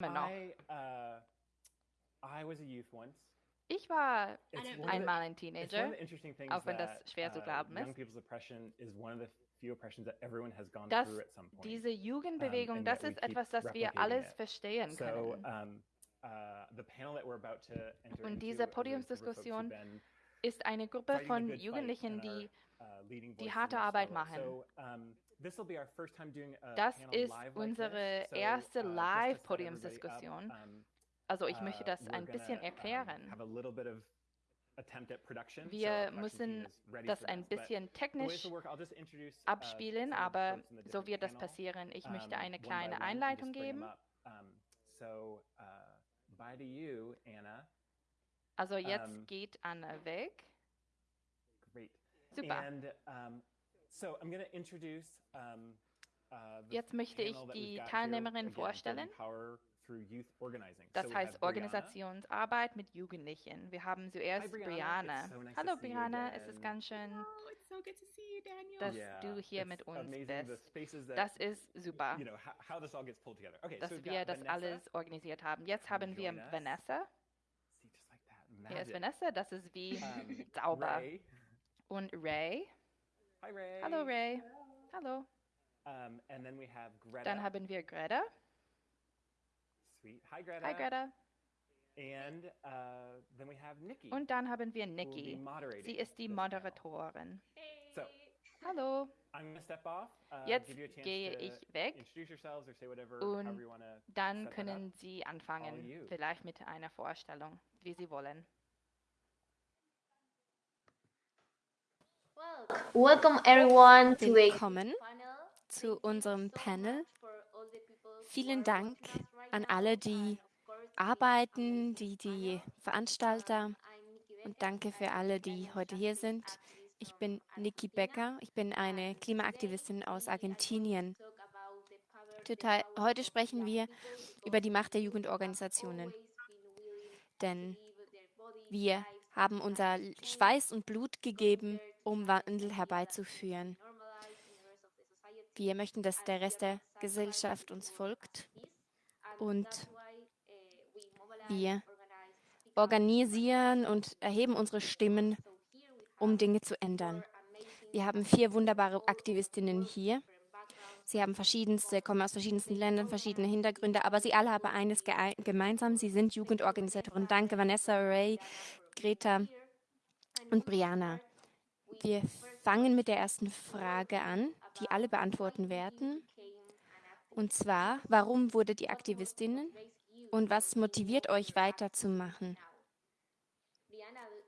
noch. I, uh, I was a youth once. Ich war einmal ein It's one Teenager. of the interesting things auch wenn das that, schwer zu uh, glauben young ist. people's oppression is one of the few oppressions that everyone has gone Dass through at some point. Diese Jugendbewegung, and das ist etwas, das wir alles it. verstehen so, können. um, uh, the panel that we're about to enter Und diese is a group of folks who've Podiumsdiskussion Ist eine Gruppe von Jugendlichen, die uh, die harte Arbeit machen. So, this will be our first time doing a Das ist unsere erste uh, Live-Podiumsdiskussion. um, Also ich möchte uh, das ein bisschen erklären. have a little bit of attempt at production. So Wir müssen das ein bisschen technisch uh, abspielen, aber so wird das passieren. Ich möchte eine kleine Einleitung geben. up. So, bye to you, Anna. Also jetzt geht Anna weg. Great. Super. And so I'm going to introduce uh, the Jetzt möchte ich panel that die Teilnehmerinnen Building vorstellen. Power through Youth Organizing. Das heißt. Organisationsarbeit mit Jugendlichen. Wir haben zuerst Brianna. Brianna. It's so nice to Hallo see you Brianna, es ist ganz schön, it's so good to see you, Daniel. dass Yeah, du hier mit uns bist. Das ist super, you know, how, how this all gets pulled together. Okay, dass wir das Vanessa. alles organisiert haben. Jetzt haben wir. Vanessa. See, just like that. Hier ist. Vanessa, das ist wie Um, sauber. Ray. Und Ray. Hi, Ray. Hallo Ray. Hallo. Um, and then we have Greta. Dann haben wir Greta. Sweet. Hi, Greta. Hi Greta. And uh, then we have Nikki. Und dann haben wir Nikki. Sie ist die. Moderatorin. So Hallo. Off. Uh, Jetzt give you a chance gehe to ich weg. Introduce yourselves or say whatever, Und. Dann können Sie anfangen, vielleicht mit einer Vorstellung, wie Sie wollen. Welcome everyone to a Willkommen zu unserem Panel. Vielen Dank an alle, die arbeiten, die die Veranstalter Nikki und danke für alle, die heute hier sind. Ich bin Niki Becker, ich bin eine Klimaaktivistin aus Argentinien. Heute sprechen wir über die Macht der Jugendorganisationen, denn wir haben unser Schweiß und Blut gegeben, um Wandel herbeizuführen. Wir möchten, dass der Rest der Gesellschaft uns folgt und wir organisieren und erheben unsere Stimmen, um Dinge zu ändern. Wir haben vier wunderbare Aktivistinnen hier. Sie haben verschiedenste, kommen aus verschiedensten Ländern, verschiedene Hintergründe, aber sie alle haben eines gemeinsam. Sie sind Jugendorganisatoren. Danke, Vanessa, Ray, Greta und Brianna. Wir fangen mit der ersten Frage an, die alle beantworten werden. Und zwar, warum wurdet ihr Aktivistinnen und was motiviert euch weiterzumachen?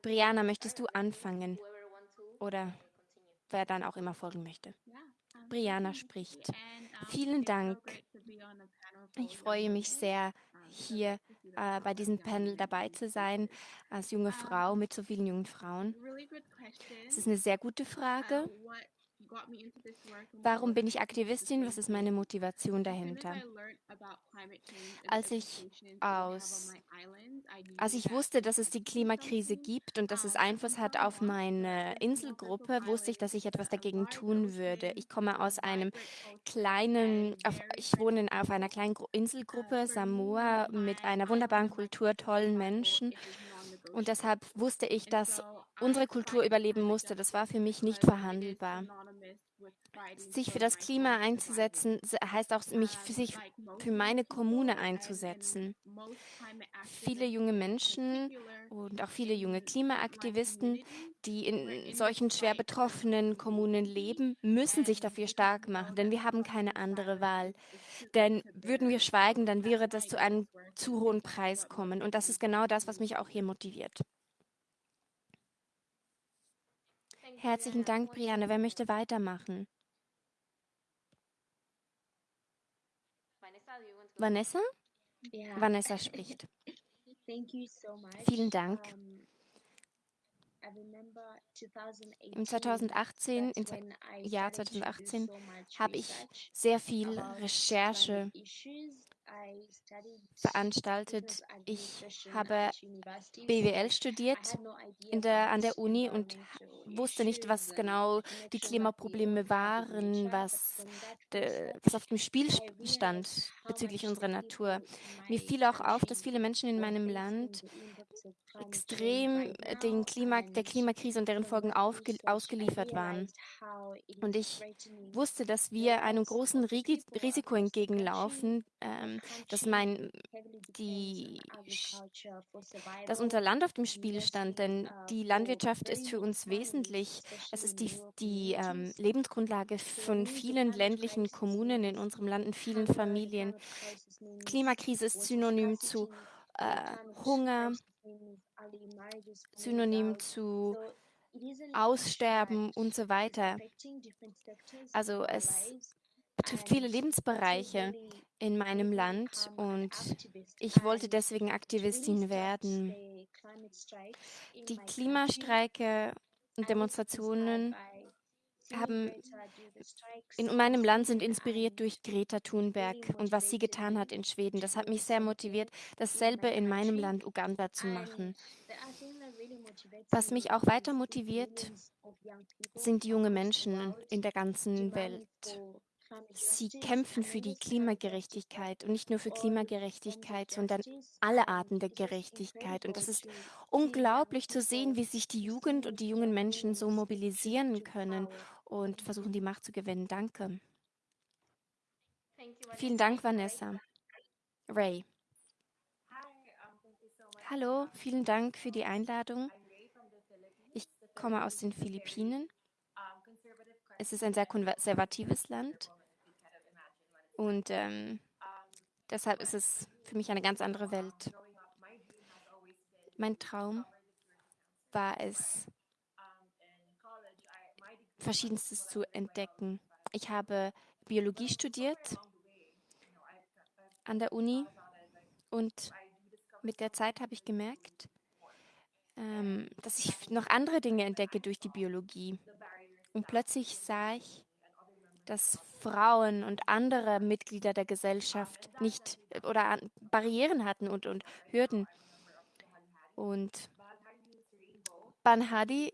Brianna, möchtest du anfangen? Oder wer dann auch immer folgen möchte? Brianna spricht. Vielen Dank. Ich freue mich sehr, hier äh, bei diesem Panel dabei zu sein, als junge Frau mit so vielen jungen Frauen. Es ist eine sehr gute Frage. Warum bin ich Aktivistin? Was ist meine Motivation dahinter? Als ich aus, als ich wusste, dass es die Klimakrise gibt und dass es Einfluss hat auf meine Inselgruppe, wusste ich, dass ich etwas dagegen tun würde. Ich komme aus einem kleinen, auf, ich wohne auf einer kleinen Gru- Inselgruppe, Samoa, mit einer wunderbaren Kultur, tollen Menschen. Und deshalb wusste ich, dass unsere Kultur überleben musste. Das war für mich nicht verhandelbar. Sich für das Klima einzusetzen, heißt auch, mich für sich für meine Kommune einzusetzen. Viele junge Menschen und auch viele junge Klimaaktivisten, die in solchen schwer betroffenen Kommunen leben, müssen sich dafür stark machen, denn wir haben keine andere Wahl. Denn würden wir schweigen, dann wäre das zu einem zu hohen Preis kommen. Und das ist genau das, was mich auch hier motiviert. Herzlichen Dank, Brianne. Wer möchte weitermachen? Vanessa? Yeah, Vanessa spricht. thank you so much. Vielen Dank. Um, I remember 2018, Im 2018, im Jahr started to do 2018, so much habe ich sehr viel Recherche veranstaltet. Ich habe BWL studiert in der, an der Uni und wusste nicht, was genau die Klimaprobleme waren, was, de, was auf dem Spiel stand bezüglich unserer Natur. Mir fiel auch auf, dass viele Menschen in meinem Land extrem den Klima, der Klimakrise und deren Folgen aufge, ausgeliefert waren. Und ich wusste, dass wir einem großen Risiko entgegenlaufen, ähm, dass, mein, die, dass unser Land auf dem Spiel stand. Denn die Landwirtschaft ist für uns wesentlich. Es ist die, die ähm, Lebensgrundlage von vielen ländlichen Kommunen in unserem Land und vielen Familien. Klimakrise ist synonym zu äh, Hunger, synonym zu Aussterben und so weiter. Also es betrifft viele Lebensbereiche in meinem Land und ich wollte deswegen Aktivistin werden. Die Klimastreike und Demonstrationen haben in meinem Land sind inspiriert durch Greta Thunberg und was sie getan hat in Schweden. Das hat mich sehr motiviert, dasselbe in meinem Land Uganda zu machen. Was mich auch weiter motiviert, sind junge Menschen in der ganzen Welt. Sie kämpfen für die Klimagerechtigkeit und nicht nur für Klimagerechtigkeit, sondern alle Arten der Gerechtigkeit. Und das ist unglaublich zu sehen, wie sich die Jugend und die jungen Menschen so mobilisieren können und versuchen, die Macht zu gewinnen. Danke. Vielen Dank, Vanessa. Ray. Hallo, vielen Dank für die Einladung. Ich komme aus den Philippinen. Es ist ein sehr konservatives Land und ähm, deshalb ist es für mich eine ganz andere Welt. Mein Traum war es, Verschiedenstes zu entdecken. Ich habe Biologie studiert an der Uni und mit der Zeit habe ich gemerkt, ähm, dass ich noch andere Dinge entdecke durch die Biologie. Und plötzlich sah ich, dass Frauen und andere Mitglieder der Gesellschaft nicht oder Barrieren hatten und, und Hürden. Und Banhadi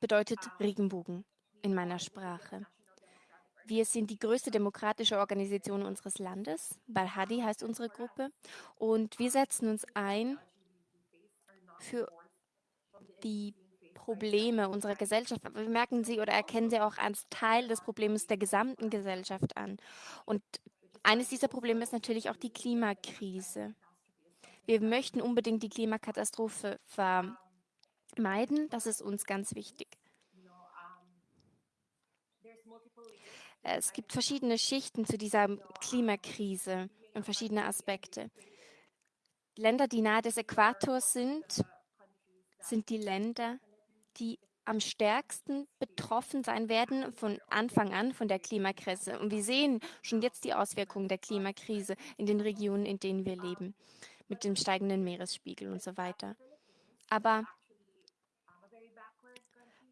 bedeutet Regenbogen in meiner Sprache. Wir sind die größte demokratische Organisation unseres Landes. Balhadi heißt unsere Gruppe. Und wir setzen uns ein für die Probleme unserer Gesellschaft. Wir merken sie oder erkennen sie auch als Teil des Problems der gesamten Gesellschaft an. Und eines dieser Probleme ist natürlich auch die Klimakrise. Wir möchten unbedingt die Klimakatastrophe vermeiden. Das ist uns ganz wichtig. Es gibt verschiedene Schichten zu dieser Klimakrise und verschiedene Aspekte. Länder, die nahe des Äquators sind, sind die Länder, die am stärksten betroffen sein werden von Anfang an von der Klimakrise. Und wir sehen schon jetzt die Auswirkungen der Klimakrise in den Regionen, in denen wir leben, mit dem steigenden Meeresspiegel und so weiter. Aber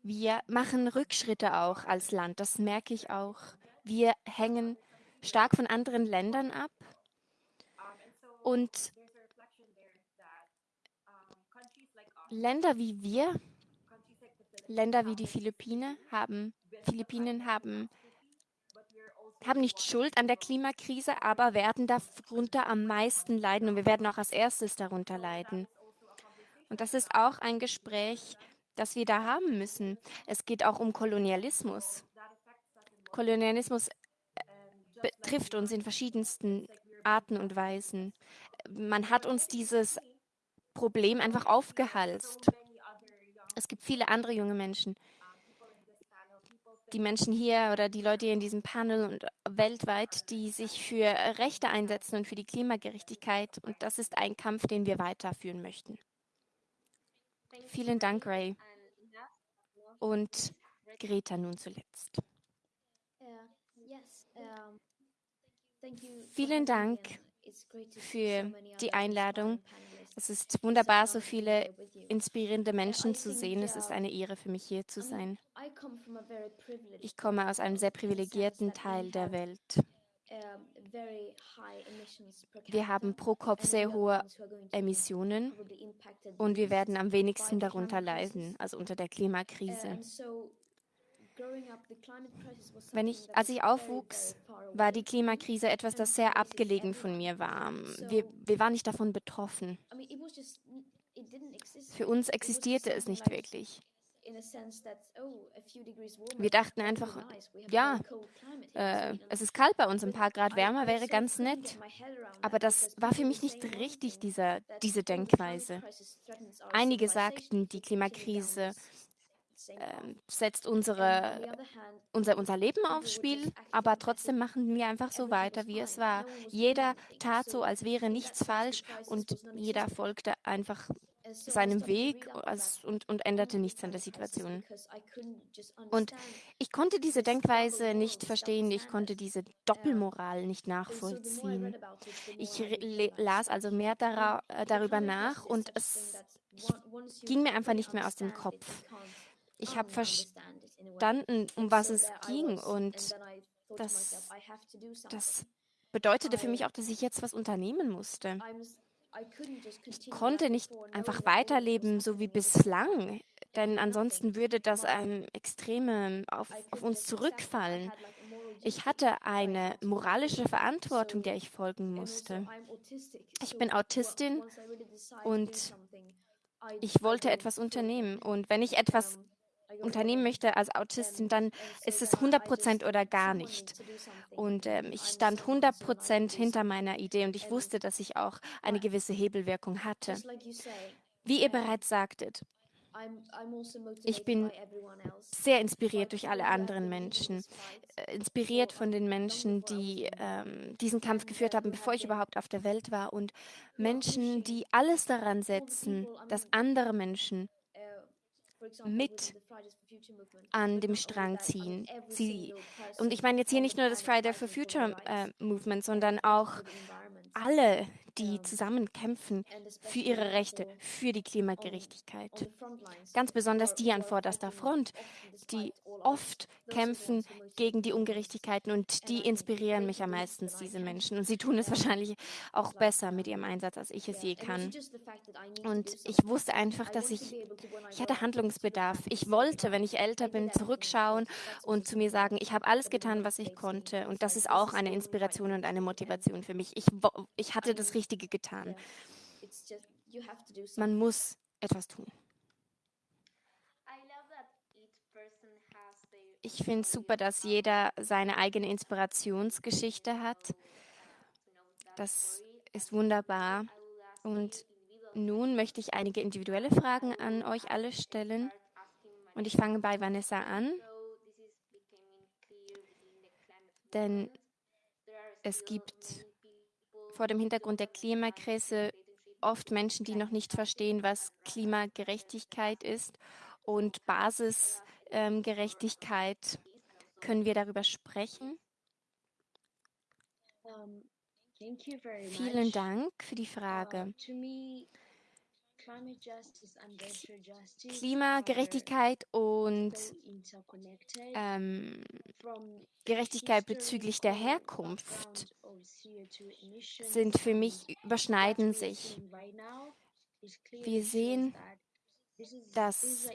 wir machen Rückschritte auch als Land, das merke ich auch. Wir hängen stark von anderen Ländern ab und Länder wie wir, Länder wie die Philippinen haben, Philippinen haben, haben nicht Schuld an der Klimakrise, aber werden darunter am meisten leiden und wir werden auch als erstes darunter leiden. Und das ist auch ein Gespräch, das wir da haben müssen. Es geht auch um Kolonialismus. Kolonialismus äh, betrifft uns in verschiedensten Arten und Weisen. Man hat uns dieses Problem einfach aufgehalst. Es gibt viele andere junge Menschen. Die Menschen hier oder die Leute hier in diesem Panel und weltweit, die sich für Rechte einsetzen und für die Klimagerechtigkeit. Und das ist ein Kampf, den wir weiterführen möchten. Vielen Dank, Ray. Und Greta nun zuletzt. Vielen Dank für die Einladung. Es ist wunderbar, so viele inspirierende Menschen zu sehen. Es ist eine Ehre für mich, hier zu sein. Ich komme aus einem sehr privilegierten Teil der Welt. Wir haben pro Kopf sehr hohe Emissionen und wir werden am wenigsten darunter leiden, also unter der Klimakrise. Wenn ich, als ich aufwuchs, war die Klimakrise etwas, das sehr abgelegen von mir war. Wir, wir waren nicht davon betroffen. Für uns existierte es nicht wirklich. Wir dachten einfach, ja, äh, es ist kalt bei uns, ein paar Grad wärmer wäre ganz nett. Aber das war für mich nicht richtig, dieser, diese Denkweise. Einige sagten, die Klimakrise äh, setzt unsere, unser, unser Leben aufs Spiel, aber trotzdem machen wir einfach so weiter, wie es war. Jeder tat so, als wäre nichts falsch und jeder folgte einfach seinem Weg und, und änderte nichts an der Situation. Und ich konnte diese Denkweise nicht verstehen, ich konnte diese Doppelmoral nicht nachvollziehen. Ich las also mehr äh, darüber nach und es ging mir einfach nicht mehr aus dem Kopf. Ich habe verstanden, um was es ging und das, das bedeutete für mich auch, dass ich jetzt was unternehmen musste. Ich konnte nicht einfach weiterleben, so wie bislang, denn ansonsten würde das ein Extreme auf, auf uns zurückfallen. Ich hatte eine moralische Verantwortung, der ich folgen musste. Ich bin Autistin und ich wollte etwas unternehmen. Und wenn ich etwas unternehmen möchte als Autistin, dann ist es 100 Prozent oder gar nicht. Und ähm, ich stand 100 Prozent hinter meiner Idee und ich wusste, dass ich auch eine gewisse Hebelwirkung hatte. Wie ihr bereits sagtet, ich bin sehr inspiriert durch alle anderen Menschen, äh, inspiriert von den Menschen, die ähm, diesen Kampf geführt haben, bevor ich überhaupt auf der Welt war und Menschen, die alles daran setzen, dass andere Menschen mit an dem Strang ziehen. Sie, und ich meine jetzt hier nicht nur das Friday for Future äh, Movement, sondern auch alle, die zusammen kämpfen für ihre Rechte, für die Klimagerechtigkeit. Ganz besonders die an vorderster Front, die oft kämpfen gegen die Ungerechtigkeiten und die inspirieren mich am meisten, diese Menschen. Und sie tun es wahrscheinlich auch besser mit ihrem Einsatz, als ich es je kann. Und ich wusste einfach, dass ich, ich hatte Handlungsbedarf. Ich wollte, wenn ich älter bin, zurückschauen und zu mir sagen, ich habe alles getan, was ich konnte. Und das ist auch eine Inspiration und eine Motivation für mich. Ich, ich hatte das Richtige getan. Man muss etwas tun. Ich finde es super, dass jeder seine eigene Inspirationsgeschichte hat. Das ist wunderbar. Und nun möchte ich einige individuelle Fragen an euch alle stellen. Und ich fange bei Vanessa an. Denn es gibt vor dem Hintergrund der Klimakrise oft Menschen, die noch nicht verstehen, was Klimagerechtigkeit ist und Basisgerechtigkeit. Ähm, Können wir darüber sprechen? Vielen Dank für die Frage. Klimagerechtigkeit und ähm, Gerechtigkeit bezüglich der Herkunft sind für mich, überschneiden sich. Wir sehen, dass,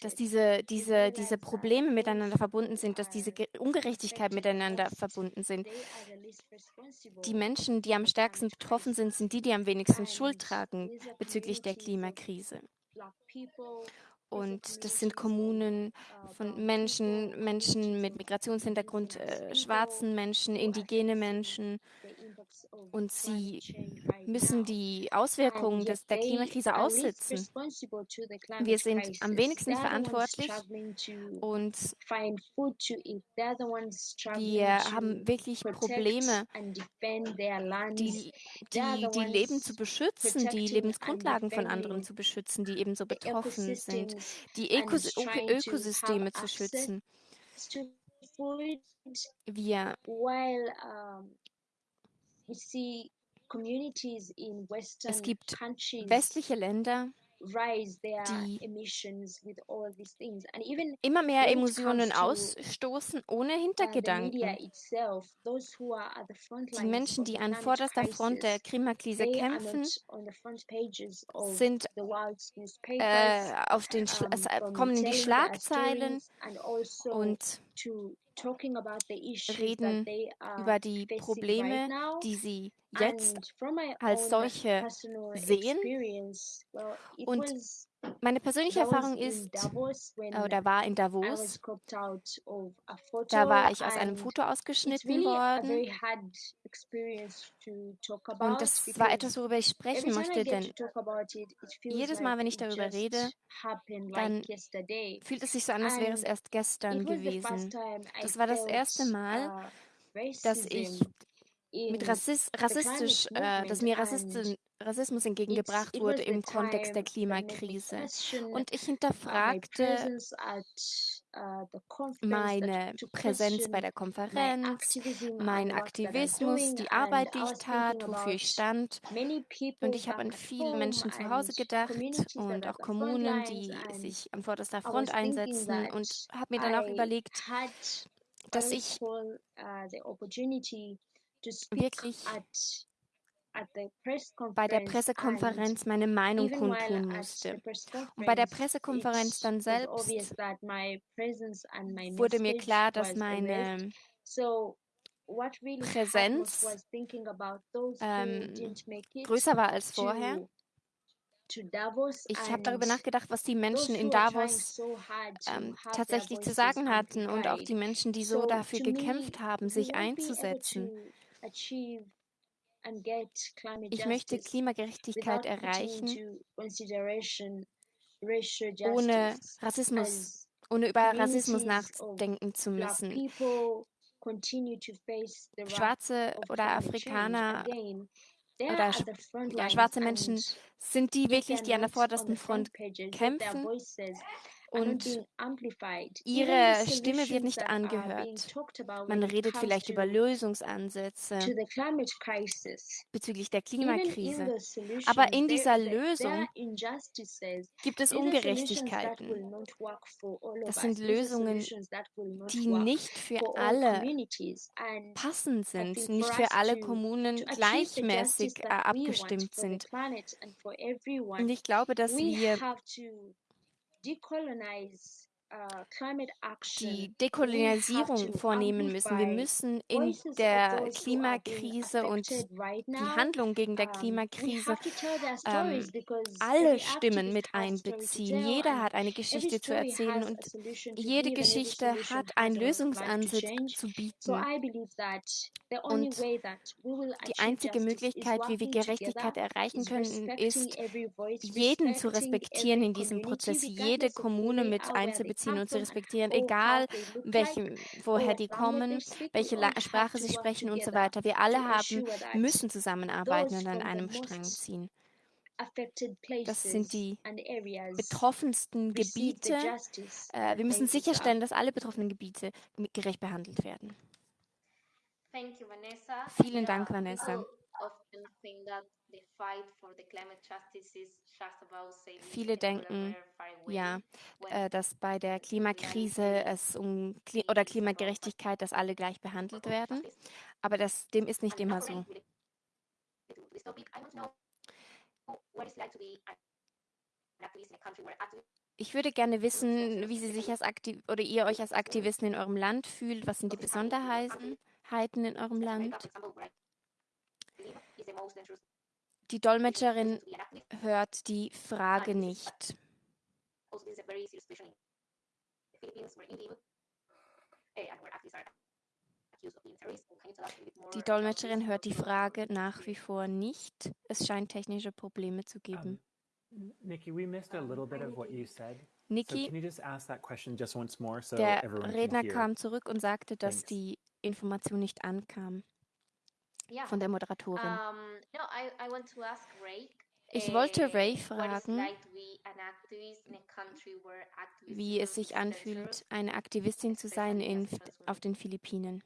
dass diese, diese, diese Probleme miteinander verbunden sind, dass diese Ungerechtigkeit miteinander verbunden sind. Die Menschen, die am stärksten betroffen sind, sind die, die am wenigsten Schuld tragen bezüglich der Klimakrise. Und das sind Kommunen von Menschen, Menschen mit Migrationshintergrund, äh, schwarzen Menschen, indigene Menschen. Und sie müssen die Auswirkungen des, der Klimakrise aussitzen. Wir sind am wenigsten verantwortlich und wir haben wirklich Probleme, die, die, die Leben zu beschützen, die Lebensgrundlagen von anderen zu beschützen, die ebenso betroffen sind die Ökos Ökosysteme zu schützen. Wir es gibt westliche Länder, die immer mehr Emotionen ausstoßen ohne uh, Hintergedanken. Die Menschen, die an vorderster Front der Klimakrise kämpfen, sind äh, auf den Schla kommen in die Schlagzeilen also und to talking about the issues that reden they are über die Probleme, now. die sie jetzt als solche sehen. Und Meine persönliche Erfahrung ist, äh, oder war in Davos, da war ich aus einem Foto ausgeschnitten worden. und das war etwas, worüber ich sprechen möchte, denn jedes Mal, wenn ich darüber rede, dann fühlt es sich so an, als wäre es erst gestern gewesen. Das war das erste Mal, dass ich mit in Rassis the rassistisch, äh, dass mir Rassisten, Rassismus entgegengebracht wurde im Kontext der Klimakrise. Und ich uh, hinterfragte uh, meine Präsenz bei der Konferenz, mein Aktivismus, die Arbeit, die ich tat, wofür ich stand. Und ich habe an viele Menschen zu Hause gedacht und auch Kommunen, die sich an vorderster Front einsetzen und habe mir dann auch überlegt, dass ich wirklich bei der Pressekonferenz meine Meinung kundtun musste. Und bei der Pressekonferenz dann selbst wurde mir klar, dass meine Präsenz ähm, größer war als vorher. Ich habe darüber nachgedacht, was die Menschen in Davos ähm, tatsächlich zu sagen hatten und auch die Menschen, die so dafür gekämpft haben, sich einzusetzen. Ich möchte Klimagerechtigkeit erreichen, ohne Rassismus, as ohne über Rassismus nachdenken zu müssen. Schwarze oder. Afrikaner oder ja, schwarze Menschen sind die wirklich, die an der vordersten front kämpfen und ihre Stimme wird nicht being angehört. Man redet vielleicht über Lösungsansätze bezüglich der Klimakrise. Aber in dieser Lösung gibt es Ungerechtigkeiten. Das sind Lösungen, die nicht für alle passend sind, nicht für alle Kommunen gleichmäßig äh, abgestimmt sind. Und ich glaube, dass wir decolonize uh, climate action. Die We have Dekolonisierung vornehmen müssen. Wir müssen in der Klimakrise und die. Handlung gegen der we Klimakrise ähm, alle Stimmen mit einbeziehen. Jeder hat eine Geschichte zu erzählen und jede Geschichte hat einen Lösungsansatz zu bieten. Und die einzige Möglichkeit, wie wir Gerechtigkeit erreichen können, ist, jeden zu respektieren in diesem Prozess, jede Kommune mit they einzubeziehen und zu respektieren, how egal like, welchem, woher die kommen, welche La Sprache sie sprechen und so weiter. Wir alle haben, müssen zusammenarbeiten und an einem Strang ziehen. Das sind die betroffensten Gebiete. Äh, wir müssen sicherstellen, dass alle betroffenen Gebiete gerecht behandelt werden. Vielen Dank, Vanessa. Viele denken, Ja, äh, dass bei der Klimakrise es um Kli oder Klimagerechtigkeit, dass alle gleich behandelt werden. Aber das, dem ist nicht immer so. Ich würde gerne wissen, wie Sie sich als Aktiv oder ihr euch als Aktivisten in eurem Land fühlt. Was sind die Besonderheiten Heiten in eurem Land? for example, where I live, is the most dangerous Die Dolmetscherin hört die Frage nicht. Also, eh, Die Dolmetscherin hört die Frage nach wie vor nicht. Es scheint technische Probleme zu geben. Nikki, we missed a little bit of what you said. So Niki, can you just ask that question just once more so der everyone can Redner hear? kam zurück und sagte, dass Thanks. die Information nicht ankam. Von der Moderatorin. Um, no, I, I want to ask Ray. Ich wollte eh, Ray fragen, wie es sich anfühlt, eine Aktivistin zu sein in, auf den Philippinen.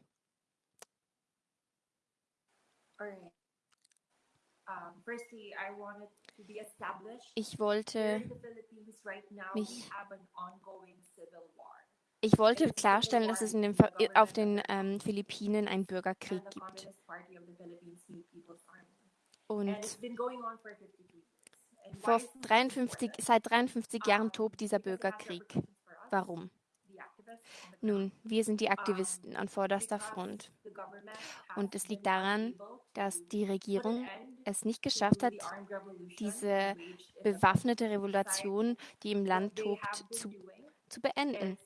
Ich wollte mich ich wollte klarstellen, dass es den, auf den ähm, Philippinen einen Bürgerkrieg gibt. Und vor 53, seit 53 Jahren tobt dieser Bürgerkrieg. Warum? Nun, wir sind die Aktivisten an vorderster Front. Und es liegt daran, dass die Regierung es nicht geschafft hat, diese bewaffnete Revolution, die im Land tobt, zu, zu beenden.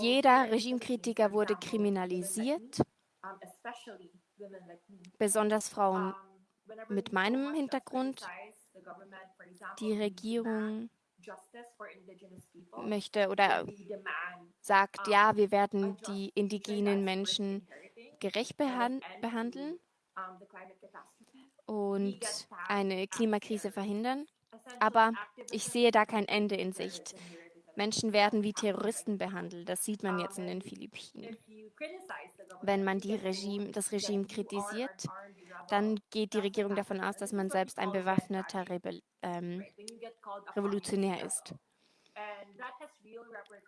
Jeder Regimekritiker wurde kriminalisiert, besonders Frauen mit meinem Hintergrund. Die Regierung möchte oder sagt, ja, wir werden die indigenen Menschen gerecht behandeln und eine Klimakrise verhindern. Aber ich sehe da kein Ende in Sicht. Menschen werden wie Terroristen behandelt. Das sieht man jetzt in den Philippinen. Wenn man Regime, das Regime kritisiert, dann geht die Regierung davon aus, dass man selbst ein bewaffneter Rebell, ähm, Revolutionär ist.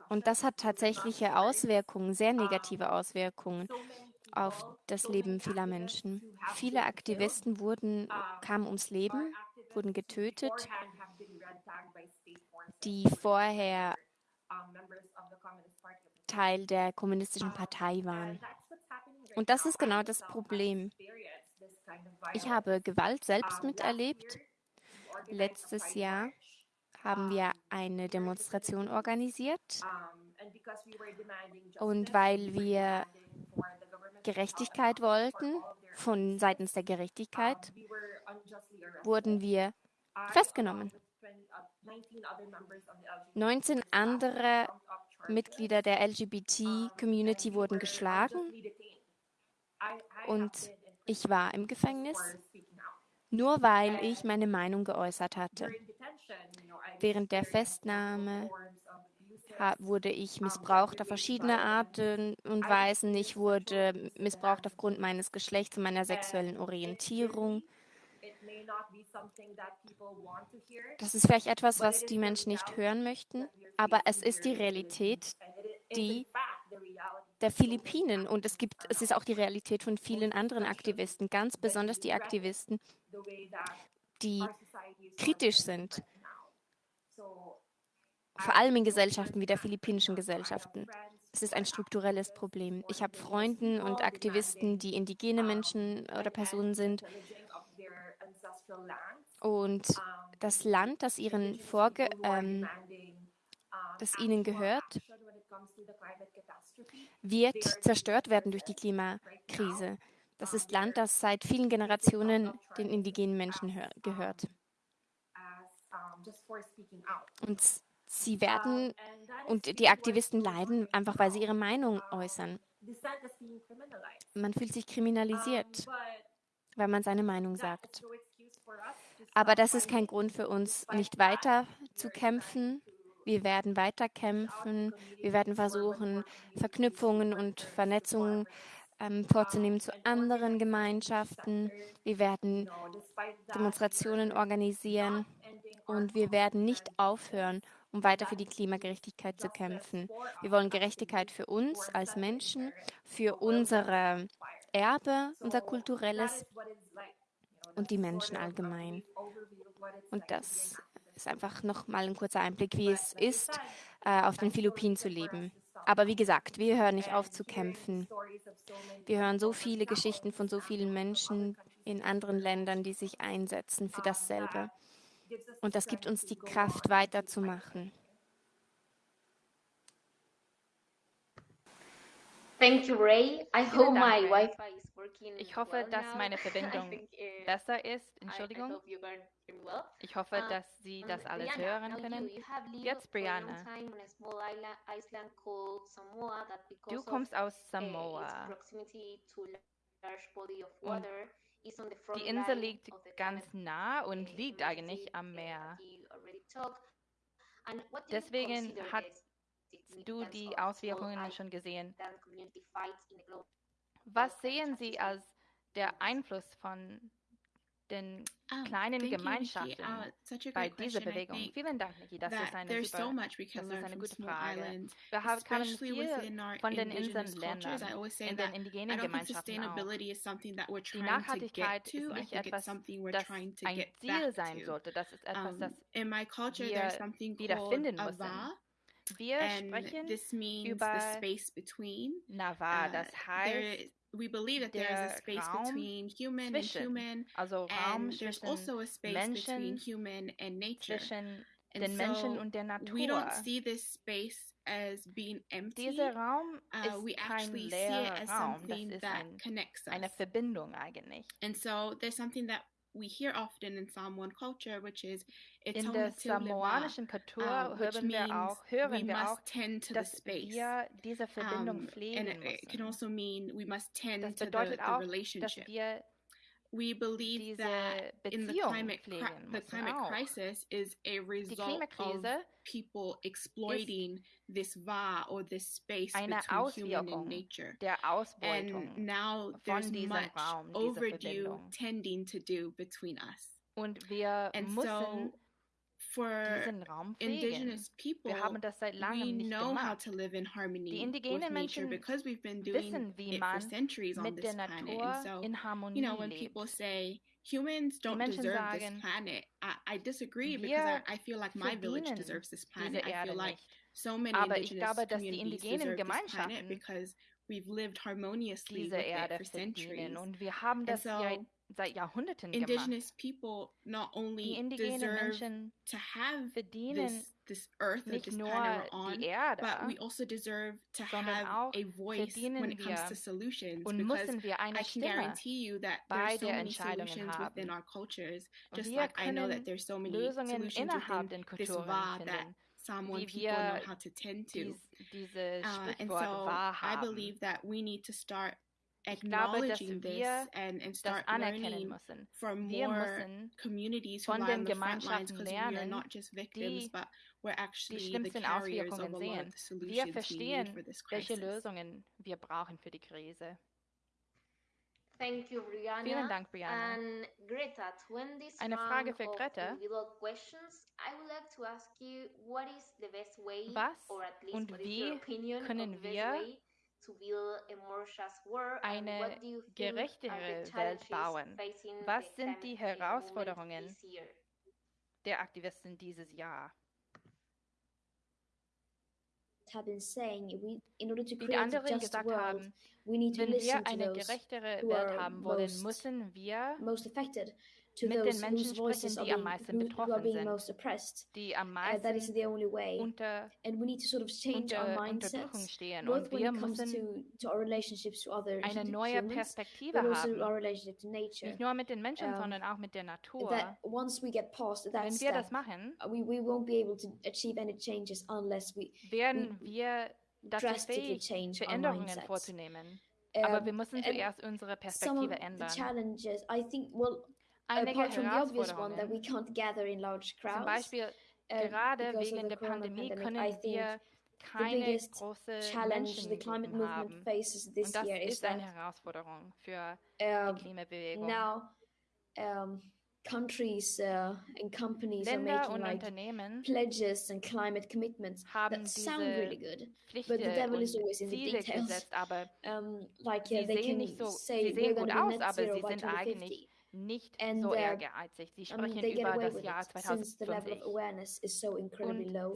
Und das hat tatsächliche Auswirkungen, sehr negative Auswirkungen auf das Leben vieler Menschen. Viele Aktivisten wurden, kamen ums Leben, wurden getötet, die vorher Teil der kommunistischen Partei waren. Und das ist genau das Problem. Ich habe Gewalt selbst miterlebt. Letztes Jahr haben wir eine Demonstration organisiert. Und weil wir Gerechtigkeit wollten, von seitens der Gerechtigkeit, wurden wir festgenommen. 19 andere Mitglieder der LGBT-Community wurden geschlagen und ich war im Gefängnis, nur weil ich meine Meinung geäußert hatte. Während der Festnahme wurde ich missbraucht auf verschiedene Arten und Weisen. Ich wurde missbraucht aufgrund meines Geschlechts und meiner sexuellen Orientierung. Das ist vielleicht etwas, was die Menschen nicht hören möchten, aber es ist die Realität, die der Philippinen. und es gibt, es ist auch die Realität von vielen anderen Aktivisten, ganz besonders die Aktivisten, die kritisch sind, vor allem in Gesellschaften wie der philippinischen Gesellschaften. Es ist ein strukturelles Problem. Ich habe Freunde und Aktivisten, die indigene Menschen oder Personen sind und das Land, das ihren Vorge ähm, das ihnen gehört, wird zerstört werden durch die Klimakrise. Das ist Land, das seit vielen Generationen den indigenen Menschen gehört. Und sie werden und die Aktivisten leiden einfach, weil sie ihre Meinung äußern. Man fühlt sich kriminalisiert, weil man seine Meinung sagt. Aber das ist kein Grund für uns, nicht weiter zu kämpfen. Wir werden weiter kämpfen. Wir werden versuchen, Verknüpfungen und Vernetzungen ähm, vorzunehmen zu anderen Gemeinschaften. Wir werden Demonstrationen organisieren und wir werden nicht aufhören, um weiter für die Klimagerechtigkeit zu kämpfen. Wir wollen Gerechtigkeit für uns als Menschen, für unsere Erbe, unser kulturelles und die Menschen allgemein. Und das ist einfach nochmal ein kurzer Einblick, wie es ist, äh, auf den Philippinen zu leben. Aber wie gesagt, wir hören nicht auf zu kämpfen. Wir hören so viele Geschichten von so vielen Menschen in anderen Ländern, die sich einsetzen für dasselbe. Und das gibt uns die Kraft, weiterzumachen. Thank you, Ray. I hope my Wi-Fi is ich hoffe, dass meine Verbindung besser ist. Entschuldigung. Ich hoffe, dass Sie das alles hören können. Jetzt, Brianna. Du kommst aus uh, Samoa. Und die Insel liegt ganz nah und liegt eigentlich am Meer. Deswegen hast du die Auswirkungen schon gesehen. Was sehen Sie als der Einfluss von den Um, kleinen you, Nikki. Gemeinschaften Uh, such a bei dieser Bewegung? Vielen Dank, Niki. Das ist eine so super, can das ist eine gute Frage. islands, Wir haben, viel von den indigenous Inseln cultures. I lernen, always say in den indigenen Gemeinschaften auch. Die Nachhaltigkeit to. ist nicht etwas, das ein Ziel sein sollte. Das ist etwas, Um, das in my culture, wir wiederfinden müssen. Wir and sprechen this means the über space between. Nava. Uh, Das there, heißt, we believe that there is a space Raum between human and human, also Raum and there's also a space between human and nature. zwischen And den Menschen so und der we don't see this space as being empty. Dieser Raum Uh, we ist kein actually see it as Raum, something that connects eine. Verbindung eigentlich. And so there's something that we hear often in Samoan culture, which is it's In home der to live samoanischen Kultur uh, which hören wir means auch, we hören wir auch, must tend to the dass space. wir diese Verbindung Um, pflegen and it, it can müssen. also mean we must tend Das to the, bedeutet the auch, dass relationship. wir We believe that in the climate the climate auch. crisis is a result of people exploiting this va or this space between human and nature. der And now there's much Raum, overdue Verbindung. tending to do between us. Und wir And müssen so for diesen Raum pflegen. indigenous people, Wir haben das seit we langem nicht know how gemacht. to live in harmony Die with indigenen nature Menschen because we've been doing wissen, wie it for man centuries on mit this der planet. Natur so, in you know, when lebt. people say humans don't deserve sagen, this planet, I, I disagree because I, I feel like my village deserves this planet. I feel like so many Aber ich indigenous glaube, dass die communities indigenen deserve this planet Gemeinschaften because we've lived harmoniously diese with it Erde for verdienen. Und wir haben And das so, seit Jahrhunderten gemacht. indigenous people not only deserve Menschen to have this this earth nicht this planet on, Erde, but we also deserve to have a voice when it comes to solutions because I can Stimme guarantee you that there's so many solutions within our cultures, just like I know that there's so many Lösungen solutions within this va that Samoan people know how to tend to. dies, dieses Uh, and so I believe that we need to start Ich glaube, dass acknowledging this wir and, and das start anerkennen learning müssen. from Wir more müssen communities who von den on the front lines Gemeinschaften because we are lernen, not just victims, die but we're die actually the schlimmsten carriers of a Auswirkungen lot of sehen. the Wir solutions we need verstehen, for this welche crisis. Lösungen wir brauchen für die Krise. Thank you, Brianna. Vielen Dank, Brianna. And Greta, to end this Eine round Frage für of Greta. individual questions, I would like to ask you what is the best way, Was or at least und what is your wie können the best wir way to build a more just world, and eine what do you think are gerechtere the Welt challenges bauen? Was the sind die Herausforderungen this year? der Aktivisten dieses Jahr? Wie die create a anderen just gesagt world, haben, we need to wenn wir eine gerechtere Welt haben wollen, müssen wir most affected, to mit den Menschen sprechen, die am meisten betroffen sind, die am meisten unter, unter Unterdrückung stehen. Und wir müssen eine neue Perspektive haben, nicht nur mit den Menschen, sondern auch mit der Natur. Wenn wir das machen, werden wir dazu fähig, Veränderungen vorzunehmen. Aber wir müssen zuerst unsere Perspektive ändern. Challenges, I think, well, Einige apart from the obvious one that we Herausforderungen, can't gather in large zum Beispiel uh, gerade wegen the der Pandemie können wir the keine biggest große challenge the climate Menschengruppen movement haben. faces this Und das ist eine Herausforderung für die Klimabewegung. now um, countries uh, and companies are Länder making und like pledges and climate commitments that sound really good. Pflichten the devil is always in the Ziele details. gesetzt, Um, like yeah, they can so- say we're going to be aus, net zero by sind 2050. nicht And, so uh, ehrgeizig. Sie I mean, sprechen they get über das Jahr it since the level of 2050. awareness is so Und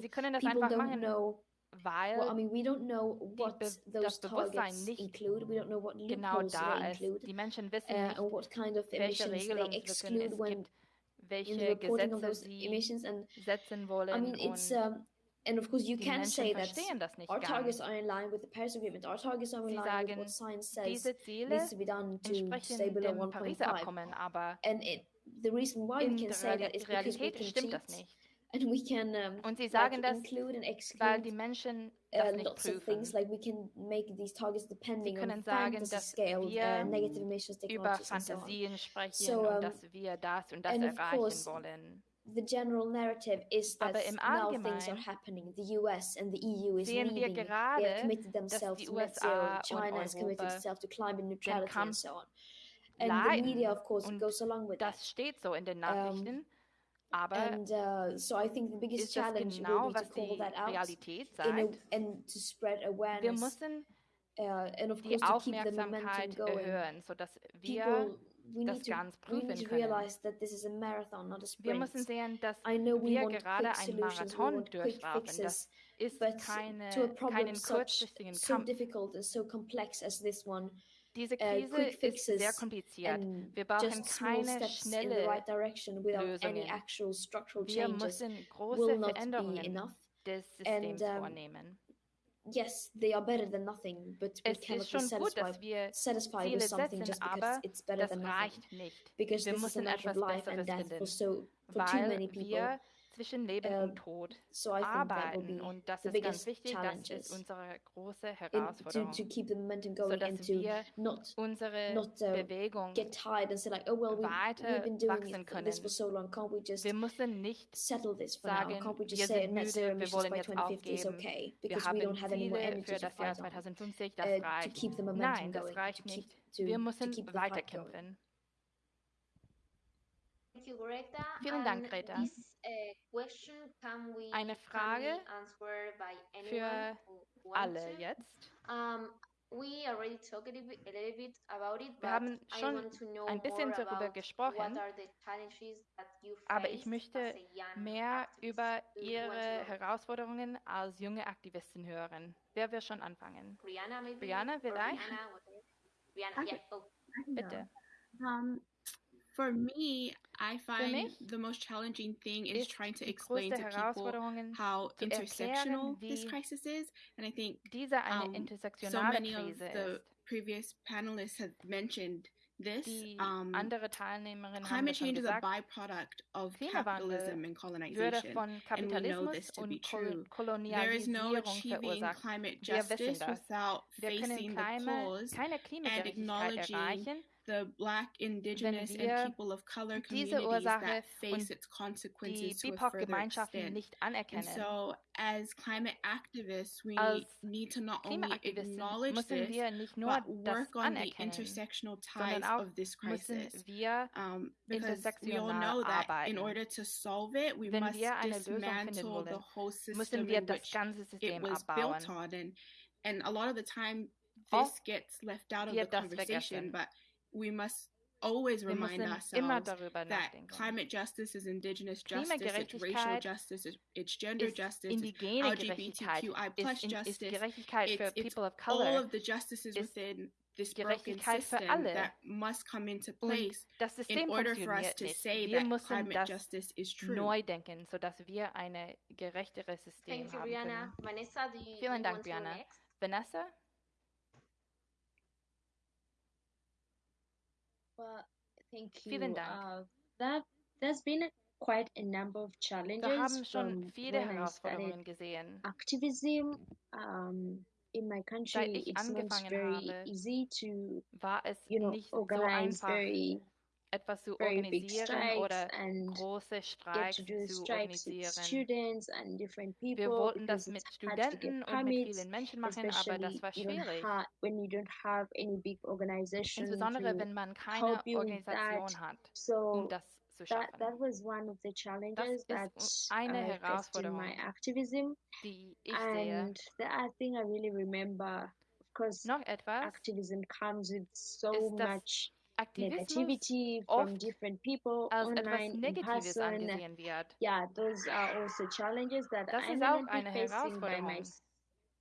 sie können das People einfach machen, know weil Well, I mean, we don't know what Be- those das Bewusstsein nicht include. We don't know what genau da ist. Die Menschen wissen uh, nicht, what kind of welche exclude es gibt, welche Gesetze those sie emissions. And setzen wollen. I mean, um, and of course you can say that verstehen das nicht our targets are in line with the Paris Agreement. Our targets are in Sie line with what science says needs to be done to stay below 1.5. Abkommen, aber And it, the reason why we can say that is because we can cheat and we can um, Und sie like sagen das, include and weil exclude die Menschen uh, nicht lots of things like we can make these targets depending on können sagen, fantasy dass scale uh, negative emissions über and so on. Fantasien sprechen So, und um, dass wir das und das erreichen course, wollen. The general narrative is that now things are happening. The US and the EU is sehen wir leading. They have committed themselves to net zero. China has committed itself to climate neutrality and so on. And leiden. Und das steht so in den Nachrichten. Aber and uh, so I think the biggest challenge genau, will be to call that out Realität a, and to spread Wir awareness müssen uh, and of die course to keep the momentum Aufmerksamkeit going. erhöhen, sodass wir People, das ganz we need prüfen können. realize that this is a marathon, not a Wir müssen sehen, dass wir gerade einen Marathon durchlaufen. Das ist keine, keinen kurzfristigen Kampf. Diese uh, Krise ist sehr kompliziert. Wir brauchen keine schnelle right Lösungen. Wir müssen große Veränderungen des Systems vornehmen. Yes, they are better than nothing, but we Es cannot ist be schon gut, satisfied, dass wir satisfied Ziele with something setzen, just because aber it's better das than nothing. reicht nicht. Because Wir this is a müssen matter of etwas life and Besseres death for finden, so for too weil many people. wir zwischen Leben Ähm, und Tod So I think that will arbeiten be und das the ist ganz biggest wichtig, das challenges ist unsere große in, to, Herausforderung, to keep the momentum going sodass and to wir not unsere not uh, Bewegung get tired and say like, oh well, we, weiter we've been doing wachsen this können. for so long. Can't we just Wir müssen nicht settle this for now? sagen, Can't we just wir say sind net müde, zero wir emissions wollen by jetzt 2050 is aufgeben. okay Wir because we haben don't have any more energy für to das Jahr fight on? 2050, das Uh, to reicht. keep the momentum Nein, das going, reicht to keep nicht. to, Wir to müssen keep the fight going. weiterkämpfen. Thank you, Greta. Vielen Dank, And Greta. Eine can Frage für alle jetzt. Um, we already talked a little bit, a little bit about it, Wir but haben I schon want to know ein bisschen more darüber about what gesprochen, are the challenges that you aber ich face möchte as a young mehr activist. über Ihre? Herausforderungen als junge Aktivistin hören. Wer will schon anfangen? Brianna, vielleicht? Go. Bitte. For me, I find mich the most challenging thing is trying to explain to people how intersectional erklären, this crisis is. And I think um, so many of the ist. previous panelists have mentioned this. Um, andere Teilnehmerinnen haben climate change is a byproduct of capitalism and colonization. and we know this to be true. There is no achieving climate justice without facing the cause Klimagerechtigkeit acknowledging the black, indigenous, and people of color diese communities Ursache that face und its die consequences to a further BIPOC-Gemeinschaften extent. nicht And anerkennen. so, as climate activists, we Als need to not only acknowledge müssen this, wir nicht nur but work on the intersectional ties of this crisis. wir Um, because we all know that in order to solve it, we Wenn must wir eine Lösung finden dismantle the whole system wir in which ganze it was abbauen. built on. And and a lot of the time, Oft this gets left out of the conversation, but we must always Wir remind müssen immer ourselves darüber that climate justice is indigenous justice, it's racial justice, it's, it's gender justice, it's indigene Gerechtigkeit, LGBTQI plus ist, in, justice. Gerechtigkeit It's, it's People of all of the justices within this broken system that must come into place in order for us to nicht. say Wir that climate justice is true. neu denken, sodass wir ein gerechteres System Thank you, haben Brianna. Vanessa, do you, Vielen Dank, want to go Brianna. Vanessa? Well, thank you. Vielen Dank. Uh, that there's been quite a number of challenges Wir haben schon viele Herausforderungen gesehen. activism. Um, in my Seit country, ich it's not angefangen very habe, easy to, war es you know, nicht so organize einfach, very, etwas zu organisieren oder große Streiks zu organisieren. Wir wollten das mit Studenten und mit vielen Menschen machen, aber das war schwierig. Insbesondere wenn man keine. Organisation hat, um das zu schaffen. challenges ist eine Herausforderung, die ich sehe. Noch etwas, activism comes with so ist, dass much Aktivismus negativity from oft different people als etwas online, in Negatives angesehen wird. Yeah, those are also challenges that Das I ist auch eine by Herausforderung. my,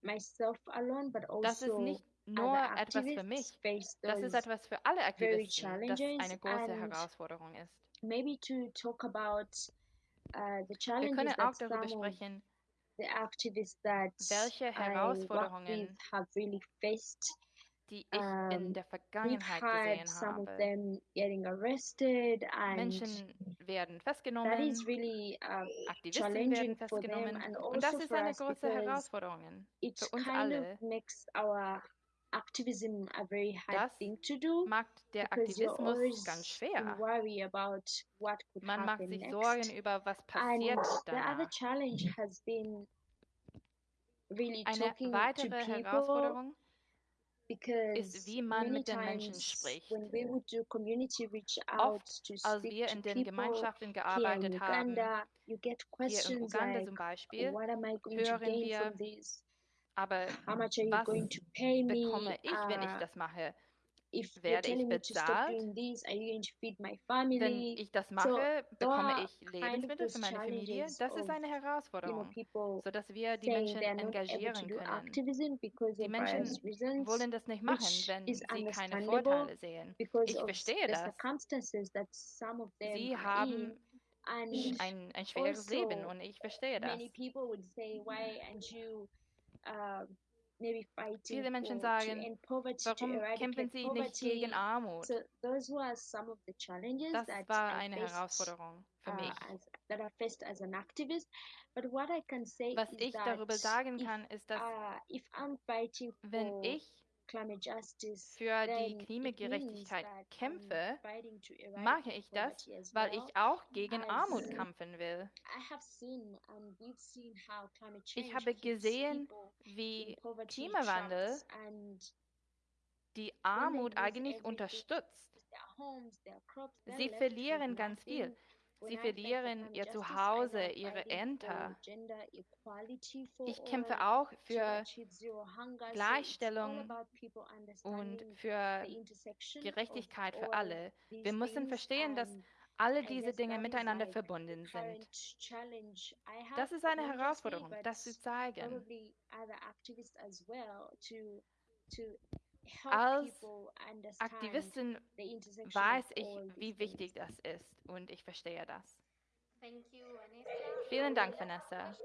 myself alone, but Das ist also nicht nur etwas für mich, das ist etwas für alle Aktivisten, das eine große Herausforderung ist. maybe to talk about uh, the Wir challenges können auch that darüber sprechen, the activists that welche I Herausforderungen, have really faced. Die ich in Um, der we've Vergangenheit gesehen habe. them getting arrested, and Menschen werden that festgenommen, is really uh, Aktivisten werden festgenommen und das also ist eine große Herausforderung it für uns alle. of makes our activism a very hard Das thing to do macht der Aktivismus ganz in schwer. Man macht sich next. Sorgen über, was passiert danach. really Eine weitere Herausforderung ist, wie man mit den Menschen spricht. Oft, als wir in den Gemeinschaften gearbeitet haben, hier in Uganda zum Beispiel, hören wir, aber was bekomme ich, wenn ich das mache? If werde ich bezahlt. This, Wenn ich das mache, so, bekomme ich Lebensmittel für meine Familie. Das ist eine Herausforderung, you know, sodass wir die Menschen engagieren können. Die Menschen wollen das nicht machen, wenn sie keine Vorteile sehen. Ich verstehe das. Sie haben ein, ein schweres also Leben und ich verstehe das. Viele Menschen sagen, warum kämpfen sie nicht gegen Armut? Das war eine Herausforderung für mich. Was ich darüber sagen kann, ist, dass uh, wenn ich für die Klimagerechtigkeit kämpfe, mache ich das, weil ich auch gegen Armut kämpfen will. Ich habe gesehen, wie Klimawandel die Armut eigentlich unterstützt. Sie verlieren ganz viel. Sie verlieren ihr Zuhause, ihre Ämter. Ich kämpfe auch für Gleichstellung und für Gerechtigkeit für alle. Wir müssen verstehen, dass alle diese Dinge miteinander verbunden sind. Das ist eine Herausforderung, das zu zeigen. Als Aktivistin weiß ich, wie wichtig das ist und ich verstehe das. Vielen Dank, Vanessa.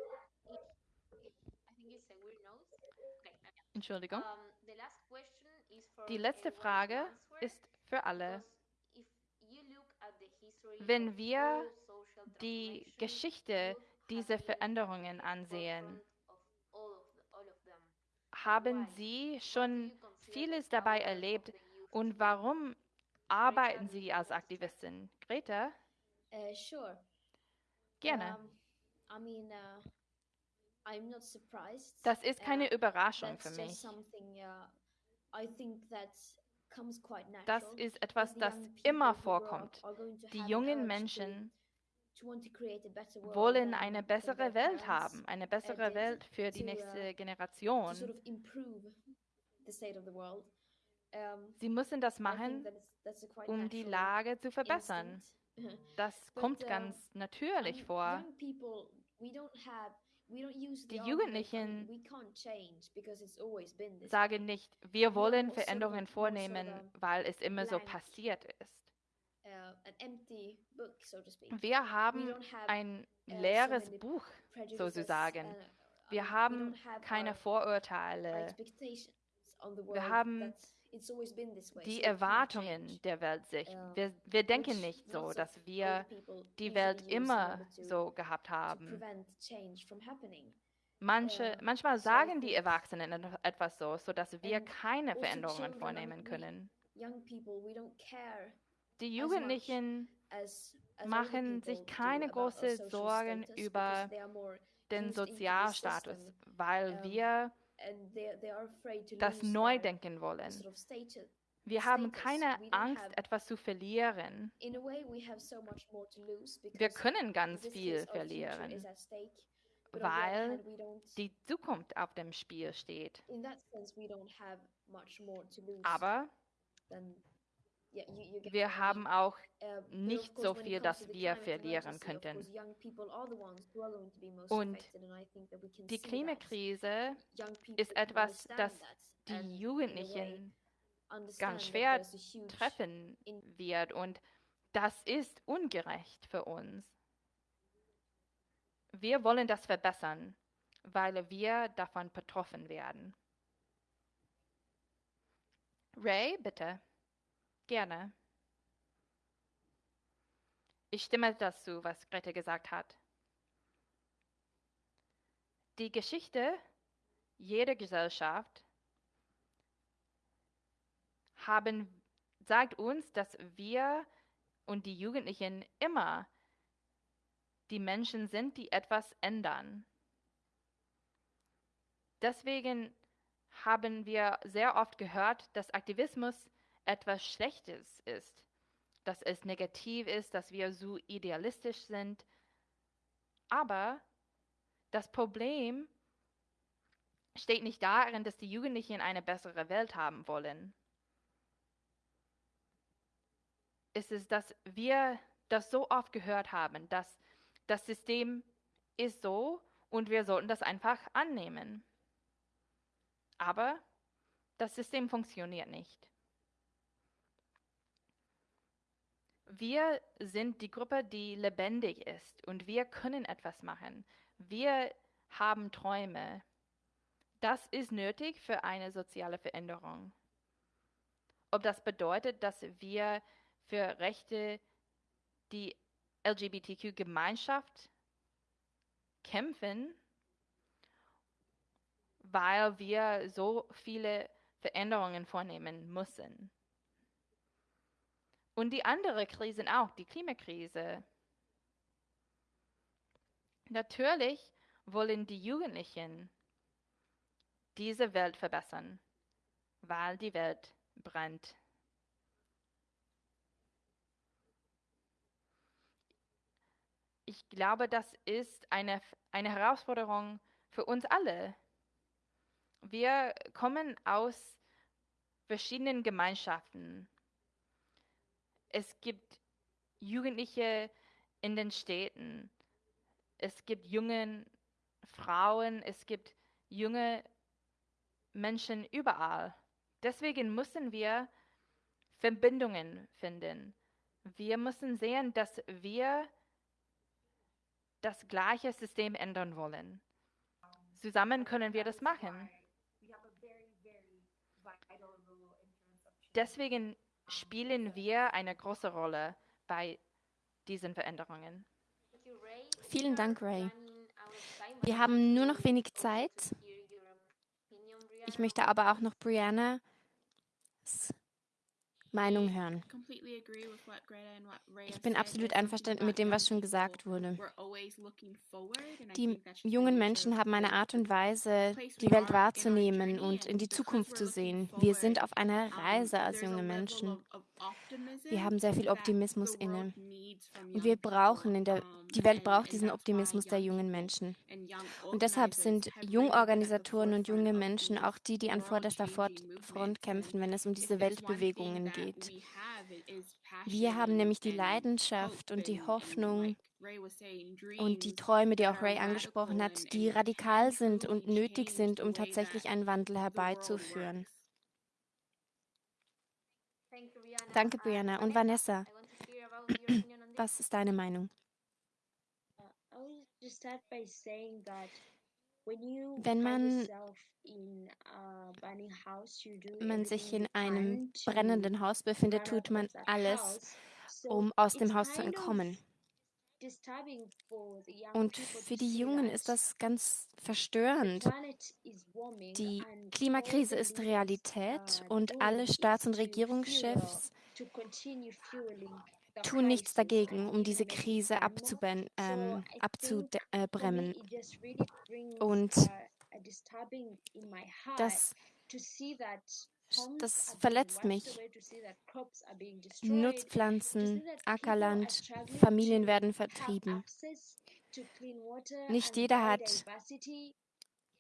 Entschuldigung. Die letzte Frage ist für alle. Wenn wir die Geschichte dieser Veränderungen ansehen, haben Sie schon vieles dabei erlebt und warum arbeiten Sie als Aktivistin? Greta? Uh, sure. Gerne. Um, I mean, uh, I'm not surprised. Das ist keine uh, Überraschung für mich. Das ist etwas, das immer vorkommt. Die jungen Menschen wollen eine bessere Welt haben, eine bessere Welt für die nächste Generation. Sie müssen das machen, um die Lage zu verbessern. Das kommt ganz natürlich vor. Die Jugendlichen sagen nicht, wir wollen also Veränderungen vornehmen, weil es immer so passiert ist. Uh, wir haben ein uh, leeres Buch sozusagen. Uh, wir haben keine Vorurteile. Wir haben die Erwartungen der Welt sich. Wir, wir denken nicht so, dass wir die Welt immer so gehabt haben. Manche, manchmal sagen die Erwachsenen etwas so, sodass wir keine also Veränderungen vornehmen können. Die Jugendlichen machen sich keine großen Sorgen über den Sozialstatus, weil wir das neu denken wollen. Wir haben keine Angst, etwas zu verlieren. Wir können ganz viel verlieren, weil die Zukunft auf dem Spiel steht. Aber wir haben auch uh, nicht so viel, dass wir verlieren könnten. Und die Klimakrise ist etwas, das die Jugendlichen ganz schwer treffen wird. Und das ist ungerecht für uns. Wir wollen das verbessern, weil wir davon betroffen werden. Ray, bitte. Gerne. Ich stimme dazu, was Grete gesagt hat. Die Geschichte jeder Gesellschaft haben, sagt uns, dass wir und die Jugendlichen immer die Menschen sind, die etwas ändern. Deswegen haben wir sehr oft gehört, dass Aktivismus etwas Schlechtes ist, dass es negativ ist, dass wir so idealistisch sind. Aber das Problem steht nicht darin, dass die Jugendlichen eine bessere Welt haben wollen. Es ist, dass wir das so oft gehört haben, dass das System ist so und wir sollten das einfach annehmen. Aber das System funktioniert nicht. Wir sind die Gruppe, die lebendig ist und wir können etwas machen. Wir haben Träume. Das ist nötig für eine soziale Veränderung. Ob das bedeutet, dass wir für Rechte die LGBTQ-Gemeinschaft kämpfen, weil wir so viele Veränderungen vornehmen müssen. Und die andere Krisen auch, die Klimakrise. Natürlich wollen die Jugendlichen diese Welt verbessern, weil die Welt brennt. Ich glaube, das ist eine, eine Herausforderung für uns alle. Wir kommen aus verschiedenen Gemeinschaften. Es gibt Jugendliche in den Städten. Es gibt junge Frauen. Es gibt junge Menschen überall. Deswegen müssen wir Verbindungen finden. Wir müssen sehen, dass wir das gleiche System ändern wollen. Zusammen können wir das machen. Deswegen spielen wir eine große Rolle bei diesen Veränderungen. Vielen Dank, Ray. Wir haben nur noch wenig Zeit. Ich möchte aber auch noch Brianna Meinung hören. Ich bin absolut einverstanden mit dem, was schon gesagt wurde. Die jungen Menschen haben eine Art und Weise, die Welt wahrzunehmen und in die Zukunft zu sehen. Wir sind auf einer Reise als junge Menschen. Wir haben sehr viel Optimismus inne. Und wir brauchen in der, die Welt braucht diesen Optimismus der jungen Menschen. Und deshalb sind Jungorganisatoren und junge Menschen auch die, die an vorderster Front kämpfen, wenn es um diese Weltbewegungen geht. Wir haben nämlich die Leidenschaft und die Hoffnung und die Träume, die auch Ray angesprochen hat, die radikal sind und nötig sind, um tatsächlich einen Wandel herbeizuführen. Danke, Brianna. Und Vanessa, was ist deine Meinung? Wenn man, man sich in einem brennenden Haus befindet, tut man alles, um aus dem Haus zu entkommen. Und für die Jungen ist das ganz verstörend. Die Klimakrise ist Realität und alle Staats- und Regierungschefs tun nichts dagegen, um diese Krise ähm, abzubremmen. Und das das verletzt mich. Nutzpflanzen, Ackerland, Familien werden vertrieben. Nicht jeder hat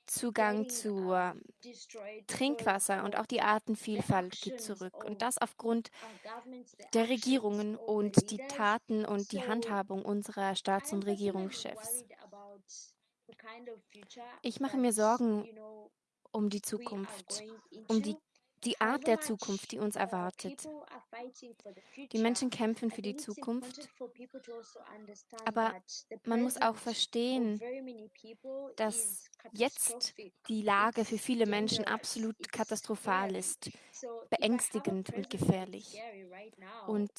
Zugang zu Trinkwasser und auch die Artenvielfalt geht zurück. Und das aufgrund der Regierungen und die Taten und die Handhabung unserer Staats- und Regierungschefs. Ich mache mir Sorgen um die Zukunft, um die die Art der Zukunft, die uns erwartet. Die Menschen kämpfen für die Zukunft, aber man muss auch verstehen, dass jetzt die Lage für viele Menschen absolut katastrophal ist, beängstigend und gefährlich. Und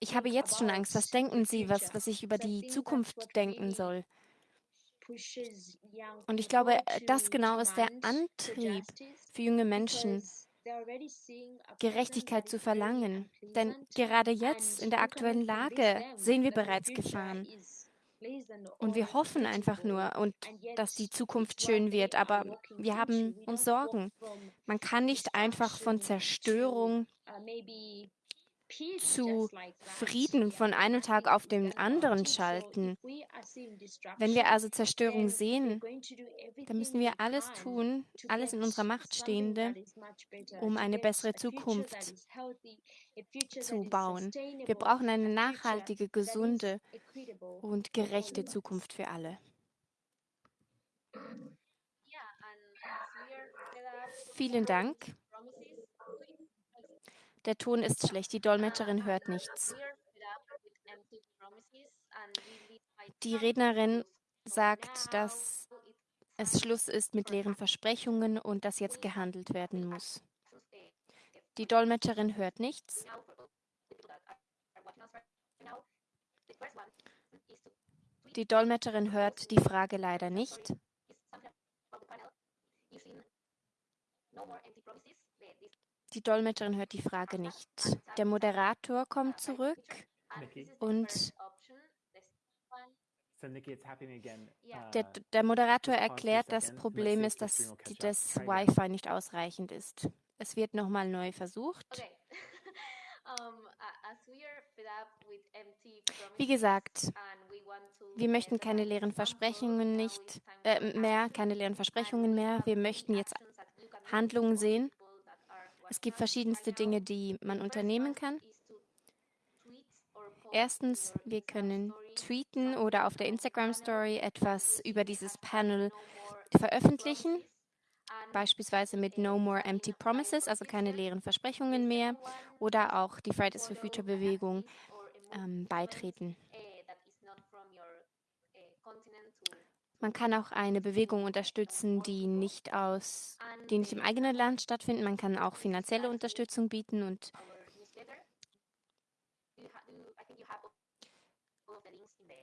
ich habe jetzt schon Angst. Was denken Sie, was, was ich über die Zukunft denken soll? Und ich glaube, äh, das genau ist der Antrieb für junge Menschen, Gerechtigkeit zu verlangen. Denn gerade jetzt in der aktuellen Lage sehen wir bereits Gefahren. Und wir hoffen einfach nur und dass die Zukunft schön wird, aber wir haben uns Sorgen. Man kann nicht einfach von Zerstörung zu Frieden von einem Tag auf den anderen schalten. Wenn wir also Zerstörung sehen, dann müssen wir alles tun, alles in unserer Macht Stehende, um eine bessere Zukunft zu bauen. Wir brauchen eine nachhaltige, gesunde und gerechte Zukunft für alle. Vielen Dank. Der Ton ist schlecht, die Dolmetscherin hört nichts. Die Rednerin sagt, dass es Schluss ist mit leeren Versprechungen und dass jetzt gehandelt werden muss. Die Dolmetscherin hört nichts. Die Dolmetscherin hört die Frage leider nicht. Die Dolmetscherin hört die Frage nicht. Der Moderator kommt zurück und der, der, Moderator erklärt, das Problem ist, dass das Wi-Fi nicht ausreichend ist. Es wird nochmal neu versucht. Wie gesagt, wir möchten keine leeren Versprechungen nicht äh, mehr, keine leeren Versprechungen mehr. Wir möchten jetzt Handlungen sehen. Es gibt verschiedenste Dinge, die man unternehmen kann. Erstens, wir können tweeten oder auf der Instagram Story etwas über dieses Panel veröffentlichen, beispielsweise mit No More Empty Promises, also keine leeren Versprechungen mehr, oder auch die Fridays for Future Bewegung ähm, beitreten. Man kann auch eine Bewegung unterstützen, die nicht aus, die nicht im eigenen Land stattfindet. Man kann auch finanzielle Unterstützung bieten und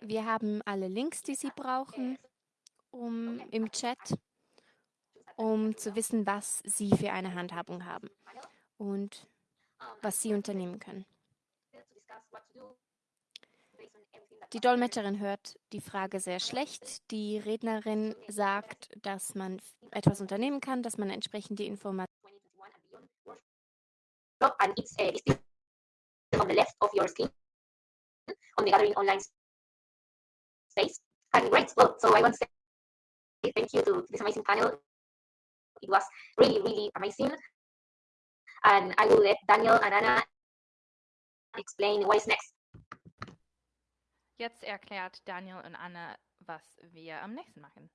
wir haben alle Links, die Sie brauchen, um im Chat, um zu wissen, was Sie für eine Handhabung haben und was Sie unternehmen können. Die Dolmetscherin hört die Frage sehr schlecht. Die Rednerin sagt, dass man etwas unternehmen kann, dass man entsprechend die Informationen. On the left of your screen on the gathering online space. And great, well, so I want to say thank you to this amazing panel. It was really, really amazing. And I will let Daniel and Anna explain what is next. Jetzt erklärt Daniel und Anna, was wir am nächsten machen.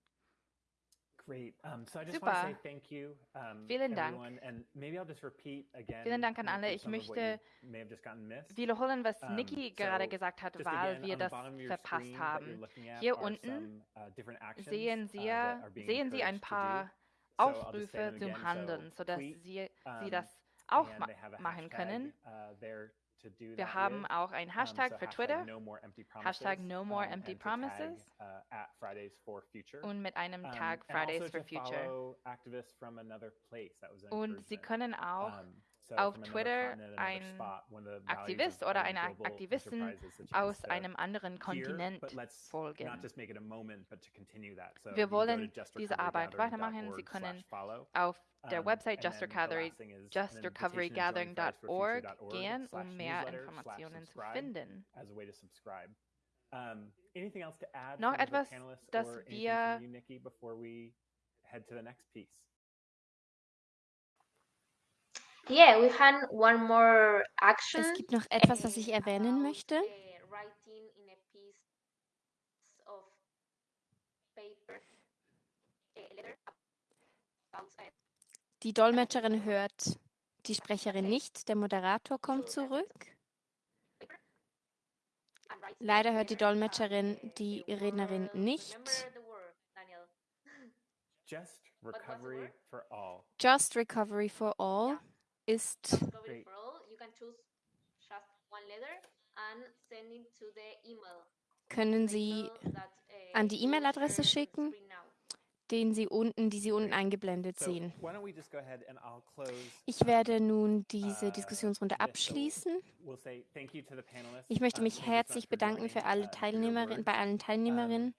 Great. Um, so I just Super. say thank you, um, Vielen Dank. everyone, and maybe I'll just repeat again. Vielen Dank an uh, alle. Ich möchte wiederholen, was Um, Niki so gerade gesagt hat, weil again, wir das verpasst haben. Hier unten some, uh, sehen uh, Sie, being sehen Sie ein paar So Aufrufe them zum. So Handeln, sodass Sie, Sie das auch ma machen können. uh, Wir haben auch einen Hashtag für Twitter Hashtag no more empty promises. uh, und mit einem Tag and Fridays also for Future. Und Sie encouragement. können auch auf Twitter continent, another ein spot, one of the values Aktivist oder eine Aktivistin aus einem anderen Kontinent folgen. Wir wollen diese Arbeit weitermachen. Sie können auf their um, website justrecovery justrecoverygathering.org gern und mehr Informationen zu finden. Um, Noch etwas, das wir you, Nikki, yeah, we had one more action. Es gibt noch etwas, was ich erwähnen möchte. Die Dolmetscherin hört die Sprecherin nicht. Der Moderator kommt zurück. Leider hört die Dolmetscherin die Rednerin nicht. Just recovery for all. Just Recovery for All ist können Sie an die E-Mail-Adresse schicken. Den Sie unten, die Sie unten eingeblendet sehen. Ich werde nun diese uh, Diskussionsrunde abschließen. Ich möchte uh, mich herzlich bedanken für alle uh, Teilnehmerinnen, bei allen Teilnehmerinnen.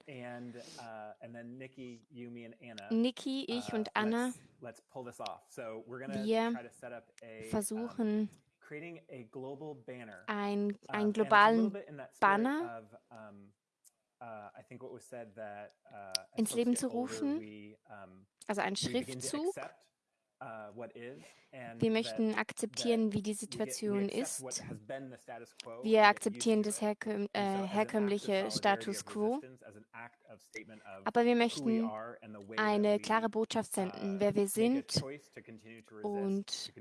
Nikki, ich und Anna, wir versuchen, ein, einen globalen Banner ins Leben zu rufen, also ein Schriftzug, uh, wir möchten akzeptieren, wie die Situation ist. Wir akzeptieren das herkömm äh, herkömmliche Status quo. Aber wir möchten eine klare Botschaft senden, wer wir sind und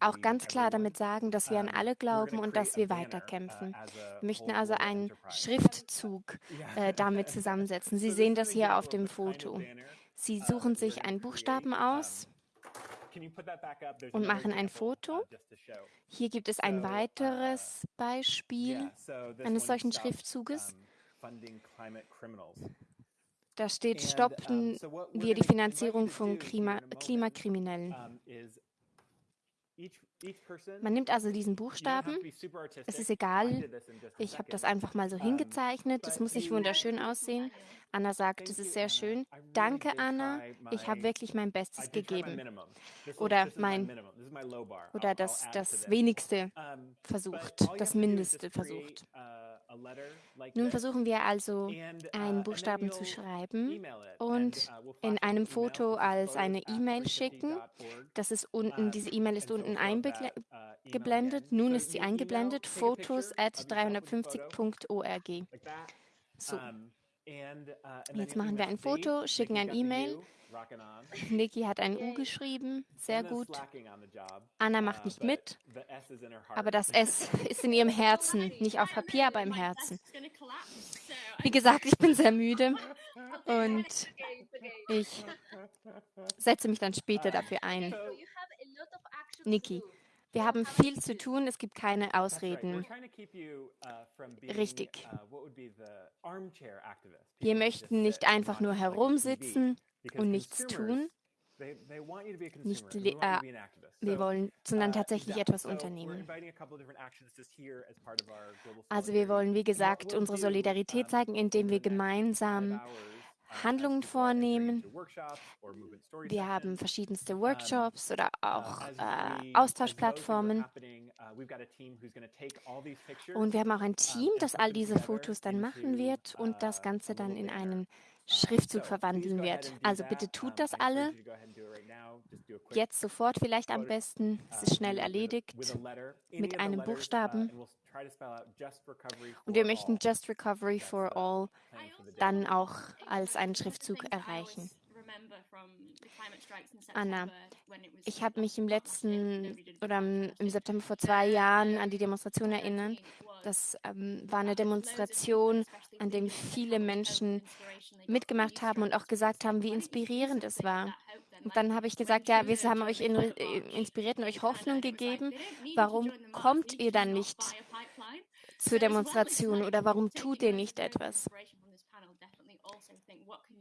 auch ganz klar damit sagen, dass wir an alle glauben und dass wir weiterkämpfen. Wir möchten also einen Schriftzug äh, damit zusammensetzen. Sie sehen das hier auf dem Foto. Sie suchen sich einen Buchstaben aus und machen ein Foto. Hier gibt es ein uh, weiteres Beispiel eines solchen Schriftzuges. Da steht, stoppen wir die Finanzierung von Klima Klimakriminellen. Man nimmt also diesen Buchstaben. Es ist egal. Ich habe das einfach mal so hingezeichnet. Es muss nicht wunderschön aussehen. Anna sagt, es ist sehr schön. Danke, Anna. Ich habe wirklich mein Bestes gegeben. Oder mein oder das, das Wenigste versucht, das Mindeste versucht. Nun versuchen wir also, einen Buchstaben zu schreiben und in einem Foto als eine E-Mail schicken. Das ist unten, diese E-Mail ist unten eingeblendet. Nun ist sie eingeblendet, fotos at 350.org. So. Jetzt machen wir ein Foto, schicken ein E-Mail. Niki hat ein U geschrieben, sehr gut. Anna macht nicht mit, aber das S ist in ihrem Herzen, nicht auf Papier, aber im Herzen. Wie gesagt, ich bin sehr müde und ich setze mich dann später dafür ein. Niki, wir haben viel zu tun, es gibt keine Ausreden. Uh, Richtig. Uh, wir möchten nicht einfach nur herumsitzen und nichts tun. Nicht, äh, wir wollen, sondern uh, tatsächlich etwas unternehmen. Also wir wollen, wie gesagt, unsere Solidarität zeigen, indem wir gemeinsam Handlungen vornehmen. Wir haben verschiedenste Workshops oder auch äh, Austauschplattformen. Und wir haben auch ein Team, das all diese Fotos dann machen wird und das Ganze dann in einen Schriftzug verwandeln wird. Also bitte tut das alle. Jetzt sofort vielleicht am besten. Es ist schnell erledigt mit einem Buchstaben. Und wir möchten Just Recovery for All dann auch als einen Schriftzug erreichen. Anna, ich habe mich im letzten oder im September vor zwei Jahren an die Demonstration erinnert. Das ähm, war eine Demonstration, an der viele Menschen mitgemacht haben und auch gesagt haben, wie inspirierend es war. Und dann habe ich gesagt, ja, wir haben euch äh, inspiriert und euch Hoffnung gegeben. Warum kommt ihr dann nicht zur Demonstration oder warum tut ihr nicht etwas?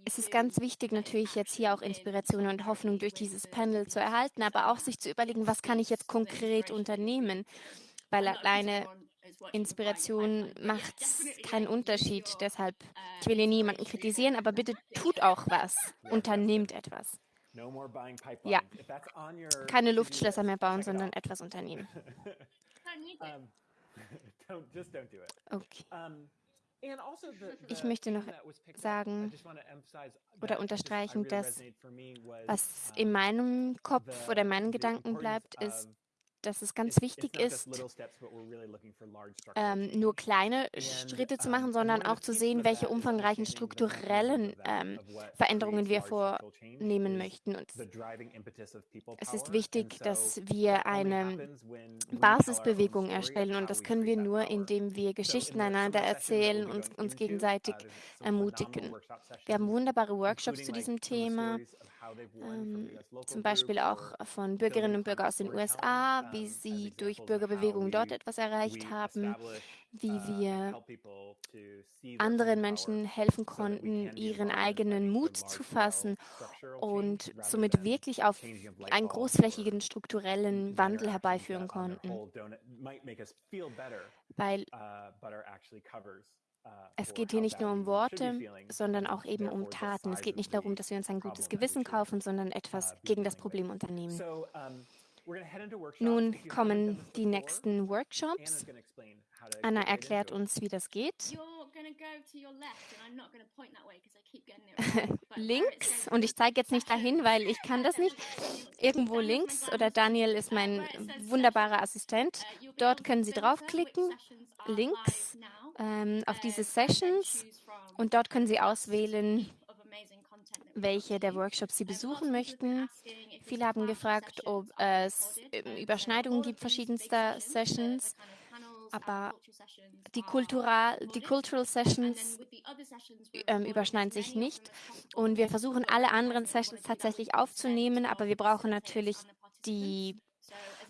Es ist ganz wichtig, natürlich jetzt hier auch Inspiration und Hoffnung durch dieses Panel zu erhalten, aber auch sich zu überlegen, was kann ich jetzt konkret unternehmen, weil alleine Inspiration macht keinen Unterschied. Deshalb, ich will hier niemanden kritisieren, aber bitte tut auch was, unternehmt etwas. Ja, keine Luftschlösser mehr bauen, sondern etwas unternehmen. Okay. Also ich möchte noch sagen oder unterstreichen, dass was in meinem Kopf oder in meinen Gedanken bleibt, ist, dass es ganz wichtig ist, ähm, nur kleine Schritte zu machen, sondern auch zu sehen, welche umfangreichen strukturellen ähm, Veränderungen wir vornehmen möchten. Und es ist wichtig, dass wir eine Basisbewegung erstellen. Und das können wir nur, indem wir Geschichten einander erzählen und uns gegenseitig ermutigen. Wir haben wunderbare Workshops zu diesem Thema ähm, zum Beispiel auch von Bürgerinnen und Bürgern aus den USA, wie sie durch Bürgerbewegungen dort etwas erreicht haben, wie wir anderen Menschen helfen konnten, ihren eigenen Mut zu fassen und somit wirklich auf einen großflächigen strukturellen Wandel herbeiführen konnten. Weil es geht hier nicht nur um Worte, sondern auch eben um Taten. Es geht nicht darum, dass wir uns ein gutes Gewissen kaufen, sondern etwas gegen das Problem unternehmen. Nun kommen die nächsten Workshops. Anna erklärt uns, wie das geht. links, und ich zeige jetzt nicht dahin, weil ich kann das nicht, irgendwo links, oder Daniel ist mein wunderbarer Assistent. Dort können Sie draufklicken, links ähm, auf diese Sessions, und dort können Sie auswählen, welche der Workshops Sie besuchen möchten. Viele haben gefragt, ob es ähm, Überschneidungen gibt verschiedenster Sessions aber die, Kultura die Cultural Sessions ähm, überschneiden sich nicht. Und wir versuchen alle anderen Sessions tatsächlich aufzunehmen, aber wir brauchen natürlich die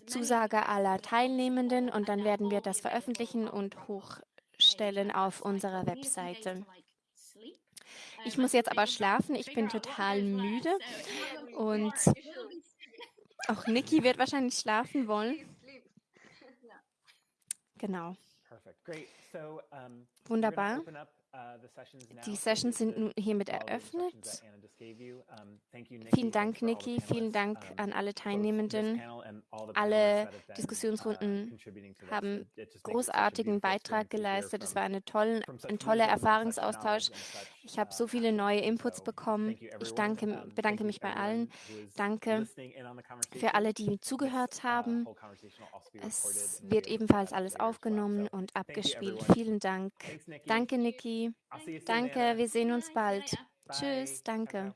Zusage aller Teilnehmenden und dann werden wir das veröffentlichen und hochstellen auf unserer Webseite. Ich muss jetzt aber schlafen, ich bin total müde und auch Niki wird wahrscheinlich schlafen wollen. Genau. Wunderbar. Uh, Die Sessions sind nun hiermit eröffnet. Vielen Dank, Niki. Vielen Dank an alle Teilnehmenden. Alle Diskussionsrunden haben großartigen Beitrag geleistet. Es war eine tolle, ein toller Erfahrungsaustausch. Ich habe so viele neue Inputs bekommen. Ich danke, bedanke mich bei allen. Danke für alle, die zugehört haben. Es wird ebenfalls alles aufgenommen und abgespielt. Vielen Dank. Danke, Danke, wir sehen uns bald. Tschüss, danke.